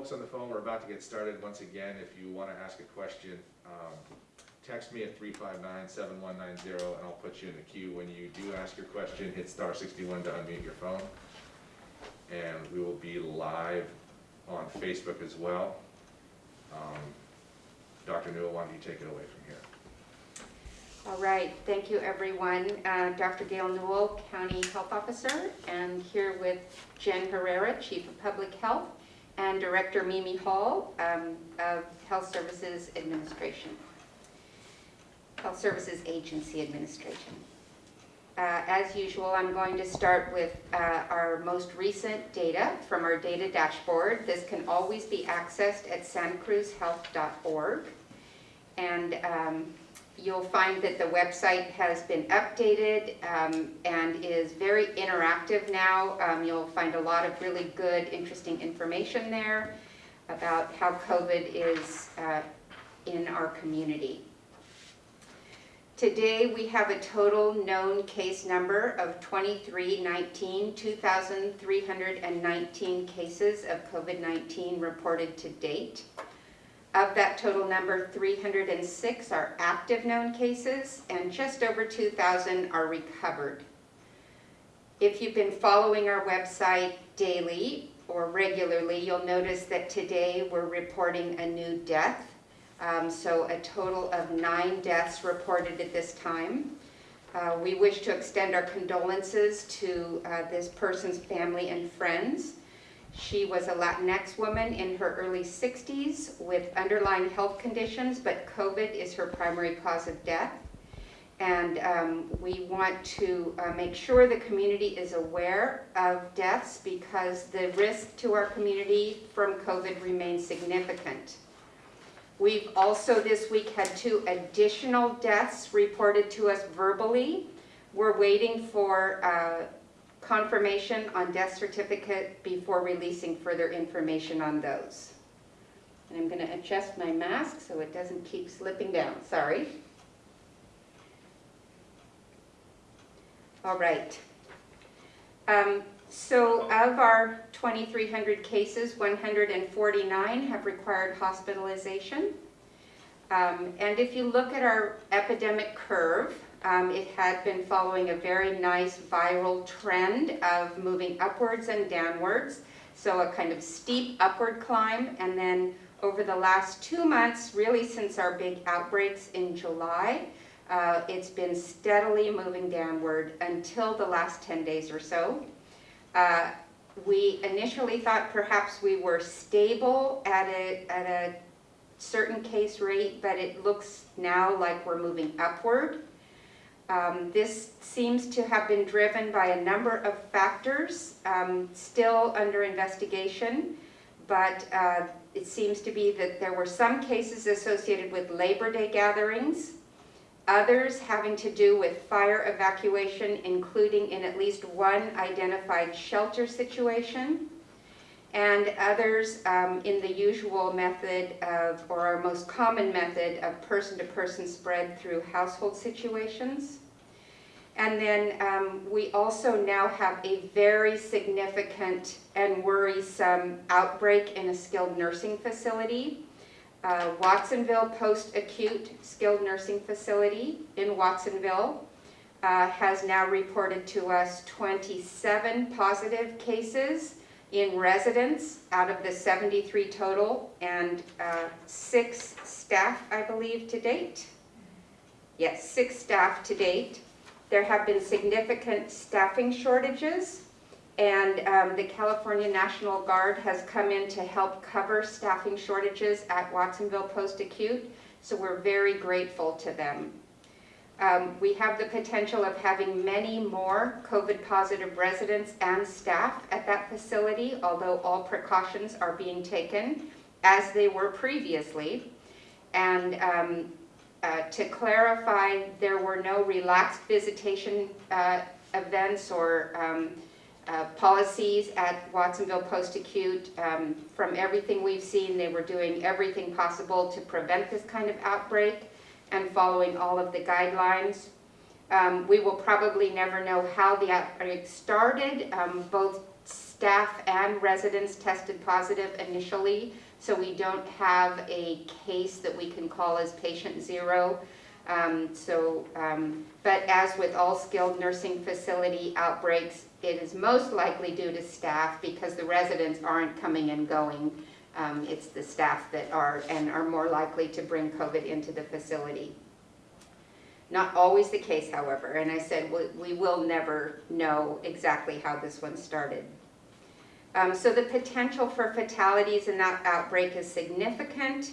Folks on the phone, we're about to get started. Once again, if you want to ask a question, um, text me at 359-7190 and I'll put you in the queue. When you do ask your question, hit star 61 to unmute your phone. And we will be live on Facebook as well. Um, Dr. Newell, why don't you take it away from here? All right, thank you, everyone. Uh, Dr. Gail Newell, County Health Officer, and here with Jen Herrera, Chief of Public Health, and Director Mimi Hall um, of Health Services Administration. Health Services Agency Administration. Uh, As usual, I'm going to start with uh, our most recent data from our data dashboard. This can always be accessed at santacruzhealth.org. And um, you'll find that the website has been updated um, and is very interactive now. Um, You'll find a lot of really good, interesting information there about how COVID is uh, in our community. Today, we have a total known case number of 2319, 2,319 cases of COVID-19 reported to date. Of that total number, 306 are active known cases, and just over 2,000 are recovered. If you've been following our website daily or regularly, you'll notice that today we're reporting a new death. Um, so a total of nine deaths reported at this time. Uh, we wish to extend our condolences to uh, this person's family and friends. She was a Latinx woman in her early 60s with underlying health conditions, but COVID is her primary cause of death. And um, we want to uh, make sure the community is aware of deaths because the risk to our community from COVID remains significant. We've also this week had two additional deaths reported to us verbally. We're waiting for uh, confirmation on death certificate before releasing further information on those. And I'm going to adjust my mask so it doesn't keep slipping down, sorry. All right. Um, so of our 2,300 cases, 149 have required hospitalization. Um, and if you look at our epidemic curve, um, it had been following a very nice viral trend of moving upwards and downwards. So a kind of steep upward climb. And then over the last two months, really since our big outbreaks in July, uh, it's been steadily moving downward until the last 10 days or so. Uh, we initially thought perhaps we were stable at a, at a certain case rate, but it looks now like we're moving upward. Um, this seems to have been driven by a number of factors, um, still under investigation, but uh, it seems to be that there were some cases associated with Labor Day gatherings, others having to do with fire evacuation, including in at least one identified shelter situation, and others um, in the usual method of, or our most common method of person-to-person -person spread through household situations. And then um, we also now have a very significant and worrisome outbreak in a skilled nursing facility. Uh, Watsonville Post-Acute Skilled Nursing Facility in Watsonville uh, has now reported to us 27 positive cases in residents out of the 73 total and uh, six staff, I believe, to date. Yes, six staff to date. There have been significant staffing shortages and um, the California National Guard has come in to help cover staffing shortages at Watsonville Post-Acute, so we're very grateful to them. Um, we have the potential of having many more COVID-positive residents and staff at that facility, although all precautions are being taken as they were previously. And um, uh, to clarify, there were no relaxed visitation uh, events or um, uh, policies at Watsonville Post-Acute. Um, from everything we've seen, they were doing everything possible to prevent this kind of outbreak and following all of the guidelines. Um, we will probably never know how the outbreak started. Um, both staff and residents tested positive initially, so we don't have a case that we can call as patient zero. Um, So, um, but as with all skilled nursing facility outbreaks, it is most likely due to staff because the residents aren't coming and going. Um, It's the staff that are, and are more likely to bring COVID into the facility. Not always the case, however, and I said, we- we will never know exactly how this one started. Um, So the potential for fatalities in that outbreak is significant,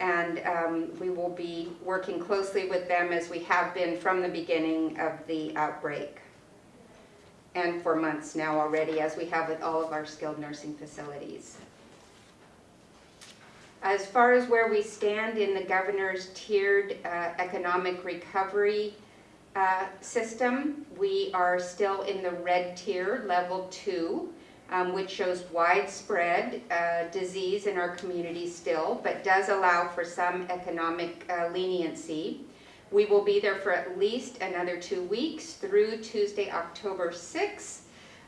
and um, we will be working closely with them as we have been from the beginning of the outbreak, and for months now already, as we have with all of our skilled nursing facilities. As far as where we stand in the governor's tiered uh, economic recovery uh, system, we are still in the red tier, level two, um, which shows widespread uh, disease in our community still, but does allow for some economic uh, leniency. We will be there for at least another two weeks through Tuesday, October 6th,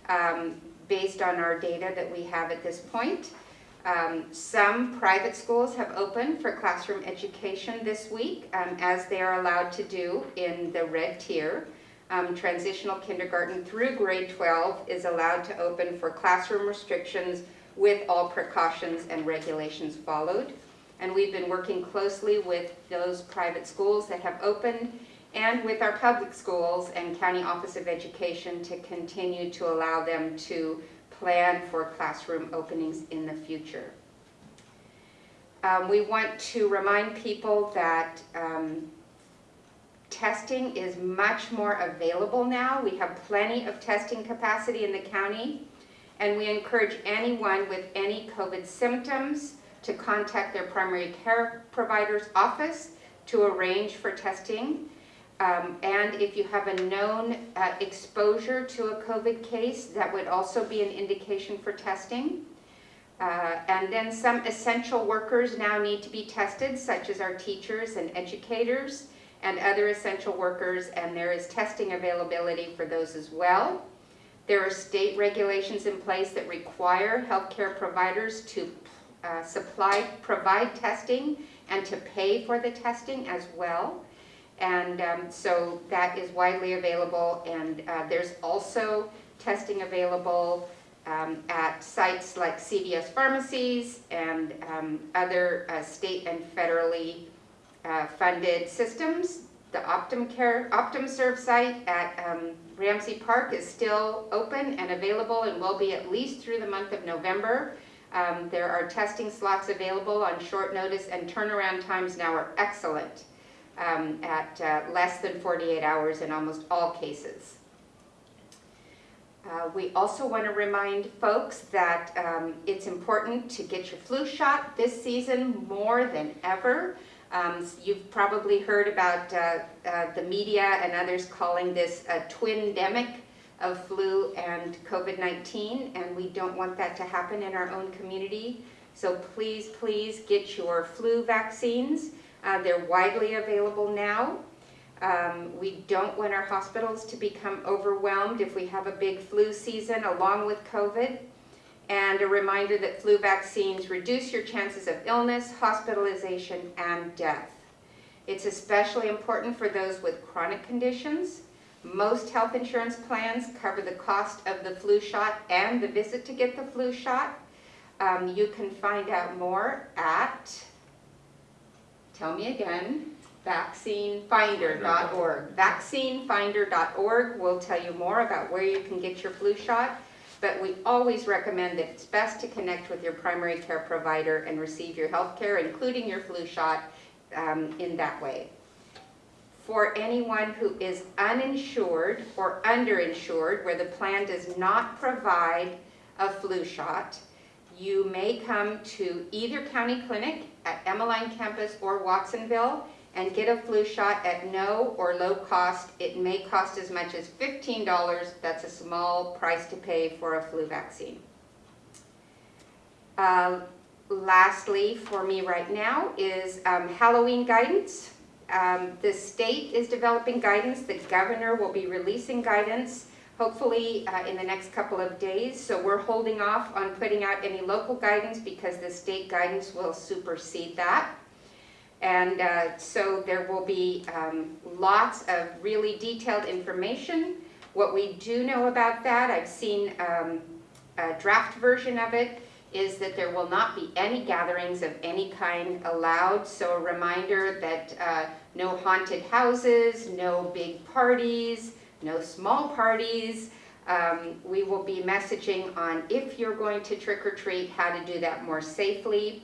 um, based on our data that we have at this point. Um, Some private schools have opened for classroom education this week, um, as they are allowed to do in the red tier. Um, Transitional kindergarten through grade 12 is allowed to open for classroom restrictions with all precautions and regulations followed. And we've been working closely with those private schools that have opened and with our public schools and County Office of Education to continue to allow them to plan for classroom openings in the future. Um, we want to remind people that um, testing is much more available now. We have plenty of testing capacity in the county, and we encourage anyone with any COVID symptoms to contact their primary care provider's office to arrange for testing. Um, and if you have a known uh, exposure to a COVID case, that would also be an indication for testing. Uh, and then some essential workers now need to be tested, such as our teachers and educators and other essential workers, and there is testing availability for those as well. There are state regulations in place that require healthcare providers to uh, supply, provide testing and to pay for the testing as well. And um, so that is widely available, and uh, there's also testing available um, at sites like CVS pharmacies and um, other uh, state and federally uh, funded systems. The OptumCare, OptumServe site at um, Ramsay Park is still open and available and will be at least through the month of November. Um, There are testing slots available on short notice and turnaround times now are excellent um, at uh, less than 48 hours in almost all cases. Uh, We also want to remind folks that um, it's important to get your flu shot this season more than ever. Um, You've probably heard about uh, uh, the media and others calling this a twin-demic of flu and COVID-19, and we don't want that to happen in our own community. So please, please get your flu vaccines. Uh, They're widely available now. Um, We don't want our hospitals to become overwhelmed if we have a big flu season along with COVID. And a reminder that flu vaccines reduce your chances of illness, hospitalization, and death. It's especially important for those with chronic conditions. Most health insurance plans cover the cost of the flu shot and the visit to get the flu shot. Um, You can find out more at, tell me again, vaccinefinder.org. Vaccinefinder.org will tell you more about where you can get your flu shot, but we always recommend that it's best to connect with your primary care provider and receive your health care, including your flu shot, um, in that way. For anyone who is uninsured or underinsured, where the plan does not provide a flu shot, you may come to either county clinic at Emeline campus or Watsonville and get a flu shot at no or low cost. It may cost as much as $15. That's a small price to pay for a flu vaccine. Uh, Lastly, for me right now, is um, Halloween guidance. Um, The state is developing guidance, the governor will be releasing guidance hopefully uh, in the next couple of days. So we're holding off on putting out any local guidance because the state guidance will supersede that. And uh, so there will be um, lots of really detailed information. What we do know about that, I've seen um, a draft version of it, is that there will not be any gatherings of any kind allowed. So a reminder that uh, no haunted houses, no big parties, no small parties. Um, We will be messaging on if you're going to trick or treat, how to do that more safely.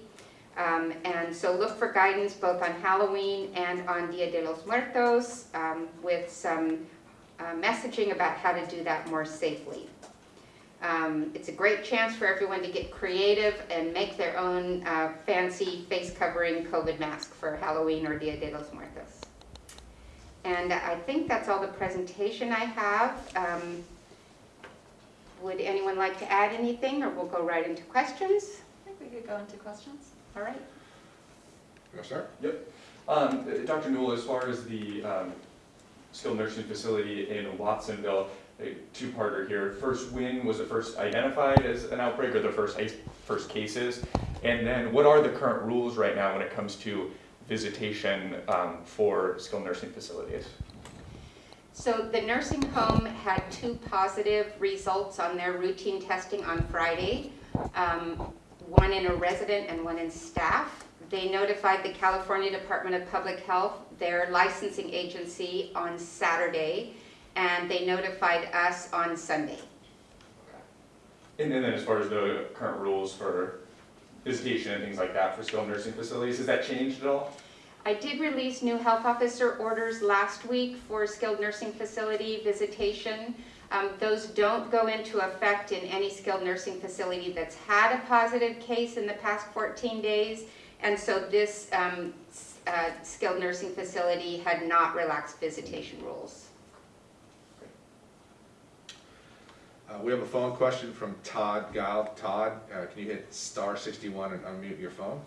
Um, And so look for guidance both on Halloween and on Dia de los Muertos um, with some uh, messaging about how to do that more safely. Um, It's a great chance for everyone to get creative and make their own uh, fancy face covering COVID mask for Halloween or Dia de los Muertos. And I think that's all the presentation I have. Um, Would anyone like to add anything, or we'll go right into questions? I think we could go into questions. All right. You wanna start? Um, Dr. Newell, as far as the um, skilled nursing facility in Watsonville, a two-parter here. First, when was it first identified as an outbreak or the first, first cases? And then what are the current rules right now when it comes to visitation um, for skilled nursing facilities? So the nursing home had two positive results on their routine testing on Friday, um, one in a resident and one in staff. They notified the California Department of Public Health, their licensing agency, on Saturday, and they notified us on Sunday. And then as far as the current rules for visitation and things like that for skilled nursing facilities, has that changed at all? I did release new health officer orders last week for skilled nursing facility visitation. Um, Those don't go into effect in any skilled nursing facility that's had a positive case in the past 14 days. And so this um, uh, skilled nursing facility had not relaxed visitation rules. Uh, we have a phone question from Todd Guild. Todd, uh, can you hit star sixty-one and unmute your phone?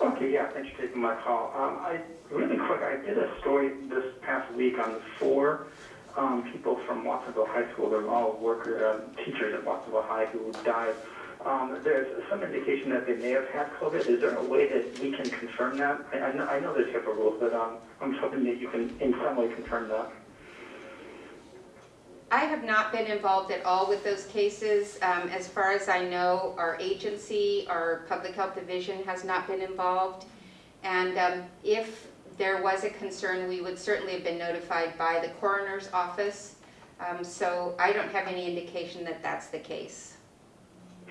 Okay, yeah, thanks for taking my call. Um, I, really quick, I did a story this past week on four, um, people from Watsonville High School. They're all worker, uh, teachers at Watsonville High who died. Um, there's some indication that they may have had COVID. Is there a way that we can confirm that? I, I know, I know there's HIPAA rules, but, um, I'm hoping that you can in some way confirm that. I have not been involved at all with those cases. Um, As far as I know, our agency, our public health division has not been involved. And um, if there was a concern, we would certainly have been notified by the coroner's office. Um, So I don't have any indication that that's the case.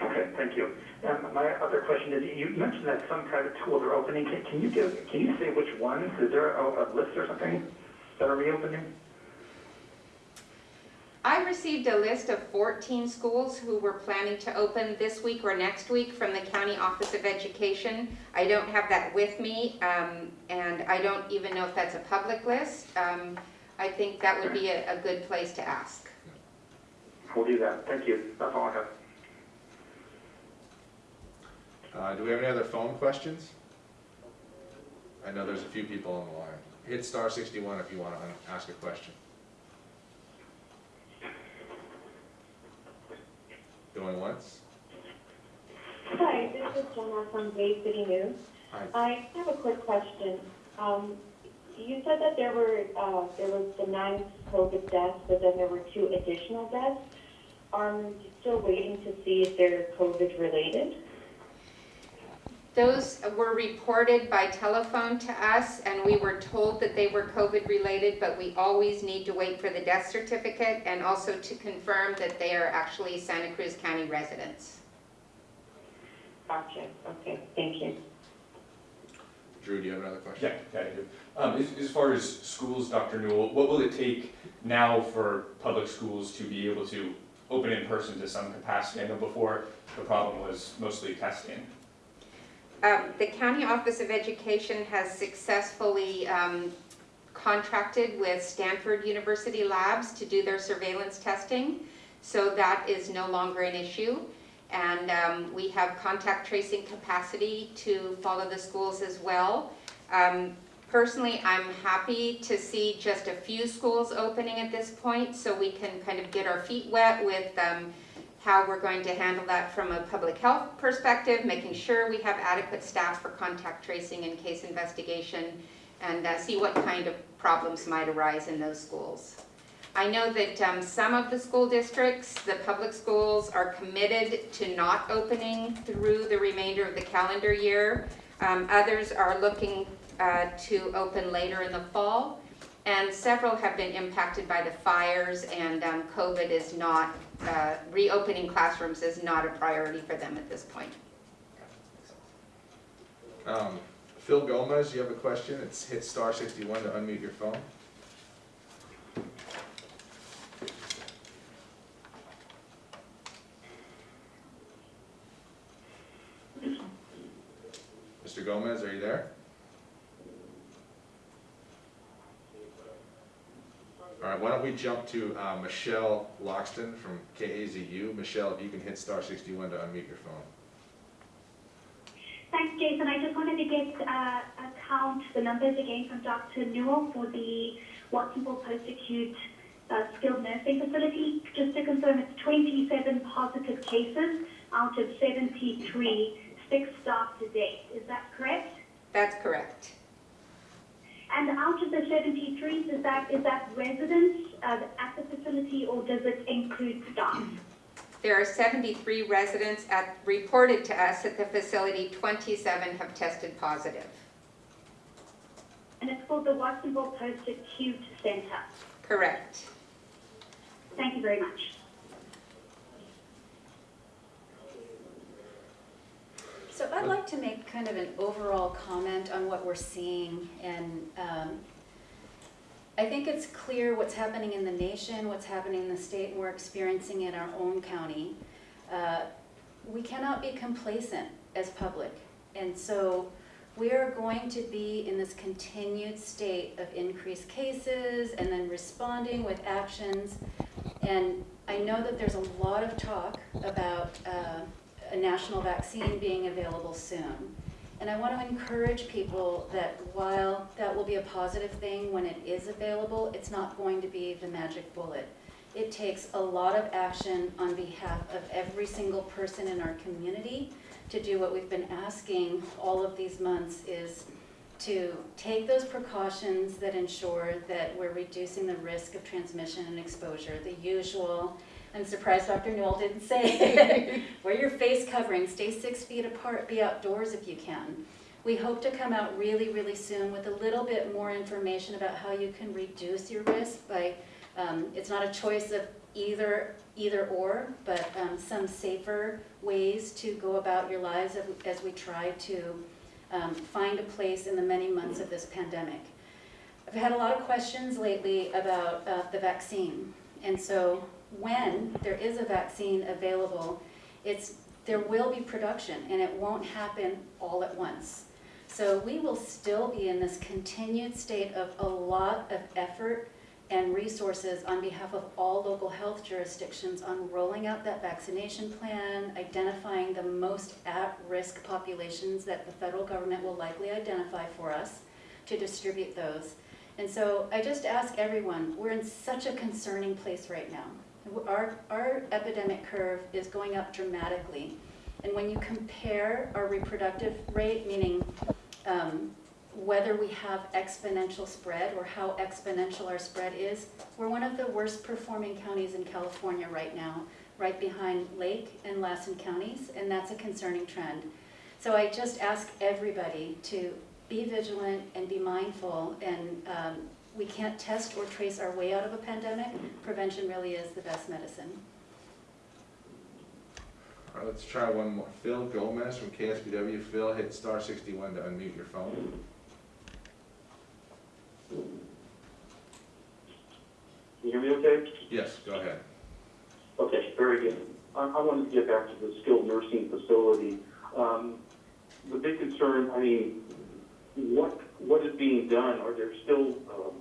Okay, thank you. And my other question is, you mentioned that some private schools are opening. Can, can you give, can you say which ones? Is there a, a list or something that are reopening? I received a list of 14 schools who were planning to open this week or next week from the County Office of Education. I don't have that with me, um, and I don't even know if that's a public list. Um, I think that would be a, a good place to ask. We'll do that. Thank you. That's all I have. Uh, do we have any other phone questions? I know there's a few people on the line. Hit star sixty-one if you wanna ask a question. Going once? Hi, this is Jenna from Bay City News. Hi. I have a quick question. Um, you said that there were, uh, there was the nine COVID deaths, but then there were two additional deaths. Are you still waiting to see if they're COVID related? Those were reported by telephone to us, and we were told that they were COVID-related, but we always need to wait for the death certificate and also to confirm that they are actually Santa Cruz County residents. Gotcha, okay, thank you. Drew, do you have another question? Yeah, yeah, I do. Um, as, as far as schools, Dr. Newell, what will it take now for public schools to be able to open in person to some capacity? I know before, the problem was mostly testing. Um, The County Office of Education has successfully um, contracted with Stanford University Labs to do their surveillance testing, so that is no longer an issue. And um, we have contact tracing capacity to follow the schools as well. Um, Personally, I'm happy to see just a few schools opening at this point, so we can kind of get our feet wet with um, how we're going to handle that from a public health perspective, making sure we have adequate staff for contact tracing and case investigation, and uh, see what kind of problems might arise in those schools. I know that um, some of the school districts, the public schools, are committed to not opening through the remainder of the calendar year. Um, Others are looking uh, to open later in the fall, and several have been impacted by the fires, and um, COVID is not, uh, reopening classrooms is not a priority for them at this point. Um, Phil Gomez, you have a question? It's hit star sixty-one to unmute your phone. Mr. Gomez, are you there? All right, why don't we jump to uh, Michelle Loxton from KAZU. Michelle, if you can hit star sixty-one to unmute your phone. Thanks, Jason. I just wanted to get uh, a count, the numbers again from Dr. Newell for the Watsonville Post-Acute uh, Skilled Nursing Facility. Just to confirm, it's 27 positive cases out of 73, six staff to date. Is that correct? That's correct. And out of the 73, is that, is that residents uh, at the facility or does it include staff? There are 73 residents at, reported to us at the facility, 27 have tested positive. And it's called the Watsonville Post-Acute Center. Correct. Thank you very much. I'd like to make kind of an overall comment on what we're seeing. And um, I think it's clear what's happening in the nation, what's happening in the state, and we're experiencing in our own county. Uh, We cannot be complacent as public. And so we are going to be in this continued state of increased cases and then responding with actions. And I know that there's a lot of talk about uh, a national vaccine being available soon. And I want to encourage people that while that will be a positive thing when it is available, it's not going to be the magic bullet. It takes a lot of action on behalf of every single person in our community to do what we've been asking all of these months is to take those precautions that ensure that we're reducing the risk of transmission and exposure, the usual. I'm surprised Dr. Newell didn't say it. Wear your face covering, stay six feet apart, be outdoors if you can. We hope to come out really, really soon with a little bit more information about how you can reduce your risk by, um, it's not a choice of either, either or, but um, some safer ways to go about your lives as we- as we try to um, find a place in the many months of this pandemic. I've had a lot of questions lately about uh, the vaccine. And so when there is a vaccine available, it's, there will be production and it won't happen all at once. So we will still be in this continued state of a lot of effort and resources on behalf of all local health jurisdictions on rolling out that vaccination plan, identifying the most at-risk populations that the federal government will likely identify for us to distribute those. And so I just ask everyone, we're in such a concerning place right now. Our, our epidemic curve is going up dramatically. And when you compare our reproductive rate, meaning um, whether we have exponential spread or how exponential our spread is, we're one of the worst performing counties in California right now, right behind Lake and Lassen counties, and that's a concerning trend. So I just ask everybody to be vigilant and be mindful, and um, we can't test or trace our way out of a pandemic. Prevention really is the best medicine. All right, let's try one more. Phil Gomez from KSBW. Phil, hit star sixty-one to unmute your phone. Can you hear me okay? Yes, go ahead. Okay, very good. I, I wanted to get back to the skilled nursing facility. Um, the big concern, I mean, what, what is being done? Are there still, um,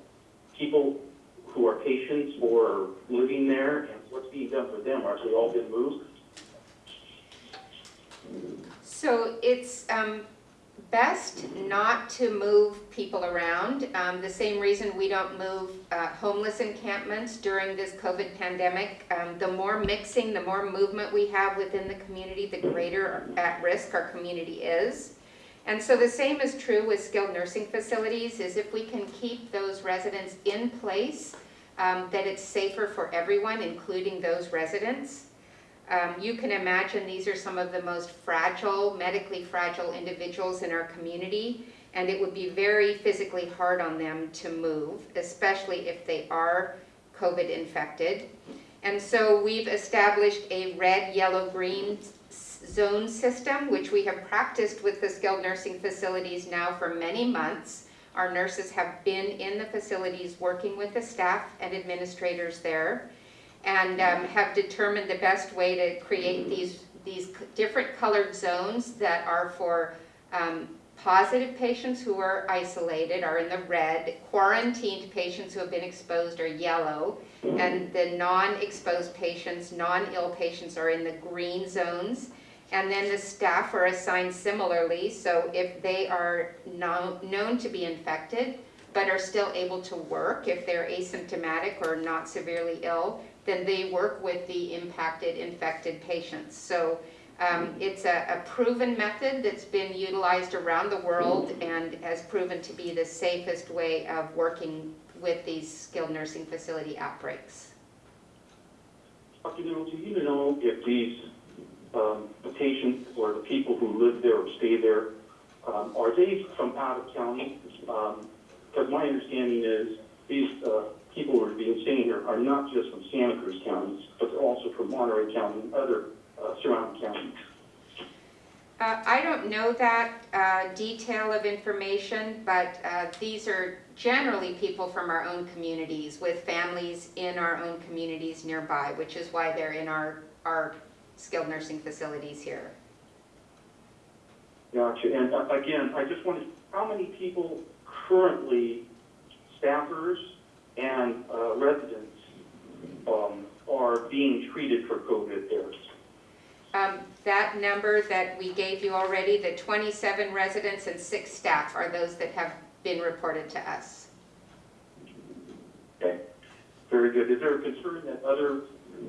people who are patients or living there? And what's being done for them? Are they all been moved? So it's, um, best not to move people around. Um, the same reason we don't move uh, homeless encampments during this COVID pandemic. Um, the more mixing, the more movement we have within the community, the greater at risk our community is. And so the same is true with skilled nursing facilities, is if we can keep those residents in place, um, that it's safer for everyone, including those residents. Um, you can imagine these are some of the most fragile, medically fragile individuals in our community, and it would be very physically hard on them to move, especially if they are COVID infected. And so we've established a red, yellow, green zone system, which we have practiced with the skilled nursing facilities now for many months. Our nurses have been in the facilities working with the staff and administrators there and um, have determined the best way to create these, these different colored zones that are for um, positive patients who are isolated are in the red, quarantined patients who have been exposed are yellow, and the non-exposed patients, non-ill patients are in the green zones. And then the staff are assigned similarly, so if they are known, known to be infected, but are still able to work, if they're asymptomatic or not severely ill, then they work with the impacted, infected patients. So um, it's a, a proven method that's been utilized around the world and has proven to be the safest way of working with these skilled nursing facility outbreaks. Dr. Do you know if these, um, the patients or the people who live there or stay there, um, are they from out of county? Because my understanding is these, uh, people who are being staying here are not just from Santa Cruz counties, but they're also from Monterey County and other, uh, surrounding counties. Uh, I don't know that uh, detail of information, but uh, these are generally people from our own communities with families in our own communities nearby, which is why they're in our, our skilled nursing facilities here. Gotcha. And uh, again, I just wanted, how many people currently, staffers and uh, residents, um, are being treated for COVID there? Um, That number that we gave you already, the 27 residents and six staff are those that have been reported to us. Okay, very good. Is there a concern that other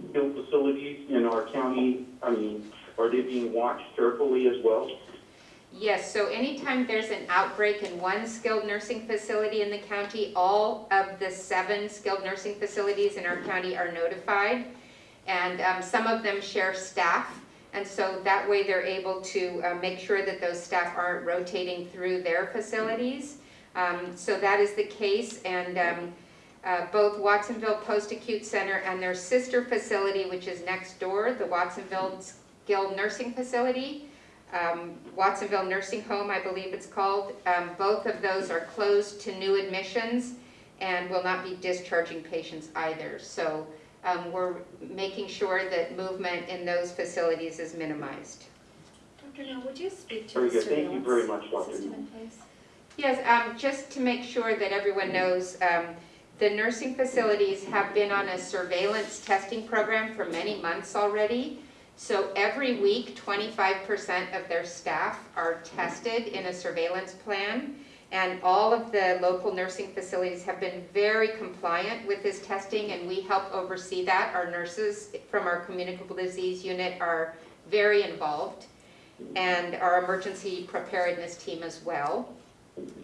skilled facilities in our county, I mean, are they being watched carefully as well? Yes, so anytime there's an outbreak in one skilled nursing facility in the county, all of the seven skilled nursing facilities in our county are notified. And um, some of them share staff, and so that way they're able to uh, make sure that those staff aren't rotating through their facilities. Um, So that is the case, and um, uh, both Watsonville Post-Acute Center and their sister facility, which is next door, the Watsonville Skilled Nursing Facility, um, Watsonville Nursing Home, I believe it's called. Um, Both of those are closed to new admissions and will not be discharging patients either. So um, we're making sure that movement in those facilities is minimized. Dr. Neal, would you speak to Very the good. Thank you very much, Dr. system Neal. Yes, um, just to make sure that everyone knows, um, the nursing facilities have been on a surveillance testing program for many months already. So every week, twenty-five percent of their staff are tested in a surveillance plan. And all of the local nursing facilities have been very compliant with this testing, and we help oversee that. Our nurses from our communicable disease unit are very involved, and our emergency preparedness team as well.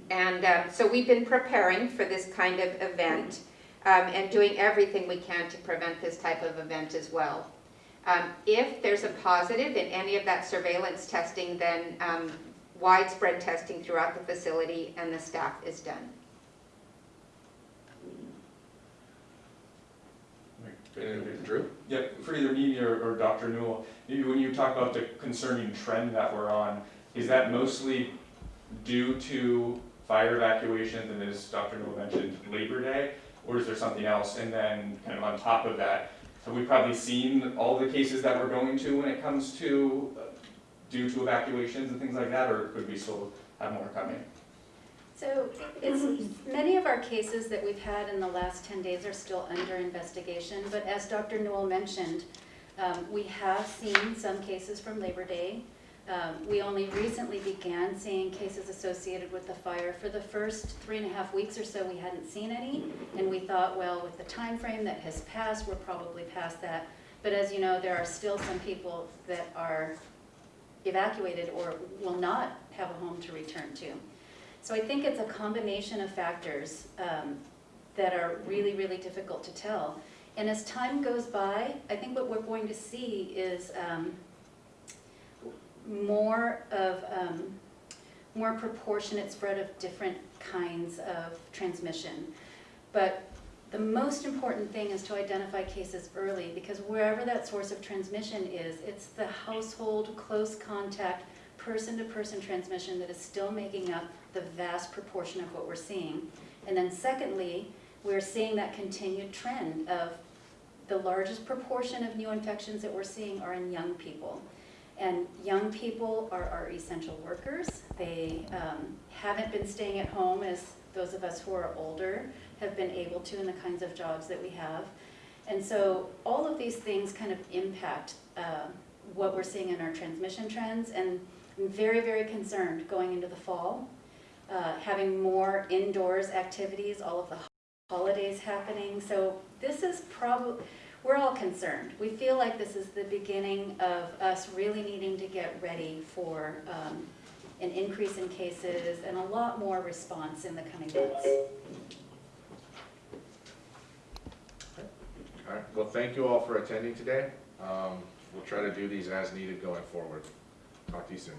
And um, so we've been preparing for this kind of event um, and doing everything we can to prevent this type of event as well. Um, If there's a positive in any of that surveillance testing, then um, widespread testing throughout the facility and the staff is done. Drew? Yep, for either me or, or Dr. Newell, maybe when you talk about the concerning trend that we're on, is that mostly due to fire evacuations and as Dr. Newell mentioned, Labor Day? Or is there something else? And then kind of on top of that, have we probably seen all the cases that we're going to when it comes to, uh, due to evacuations and things like that? Or could we still have more coming? So many of our cases that we've had in the last 10 days are still under investigation, but as Dr. Newell mentioned, um, we have seen some cases from Labor Day. Um, We only recently began seeing cases associated with the fire. For the first three and a half weeks or so, we hadn't seen any, and we thought, well, with the time frame that has passed, we're probably past that. But as you know, there are still some people that are evacuated or will not have a home to return to. So I think it's a combination of factors um, that are really, really difficult to tell. And as time goes by, I think what we're going to see is um, more of, um, more proportionate spread of different kinds of transmission. But the most important thing is to identify cases early, because wherever that source of transmission is, it's the household, close contact, person-to-person transmission that is still making up the vast proportion of what we're seeing. And then secondly, we're seeing that continued trend of the largest proportion of new infections that we're seeing are in young people. And young people are our essential workers. They um, haven't been staying at home as those of us who are older have been able to in the kinds of jobs that we have. And so all of these things kind of impact uh, what we're seeing in our transmission trends. And I'm very, very concerned going into the fall, uh, having more indoors activities, all of the holidays happening. So this is probably, we're all concerned. We feel like this is the beginning of us really needing to get ready for um, an increase in cases and a lot more response in the coming months. All right, well, thank you all for attending today. Um, We'll try to do these as needed going forward. Talk to you soon.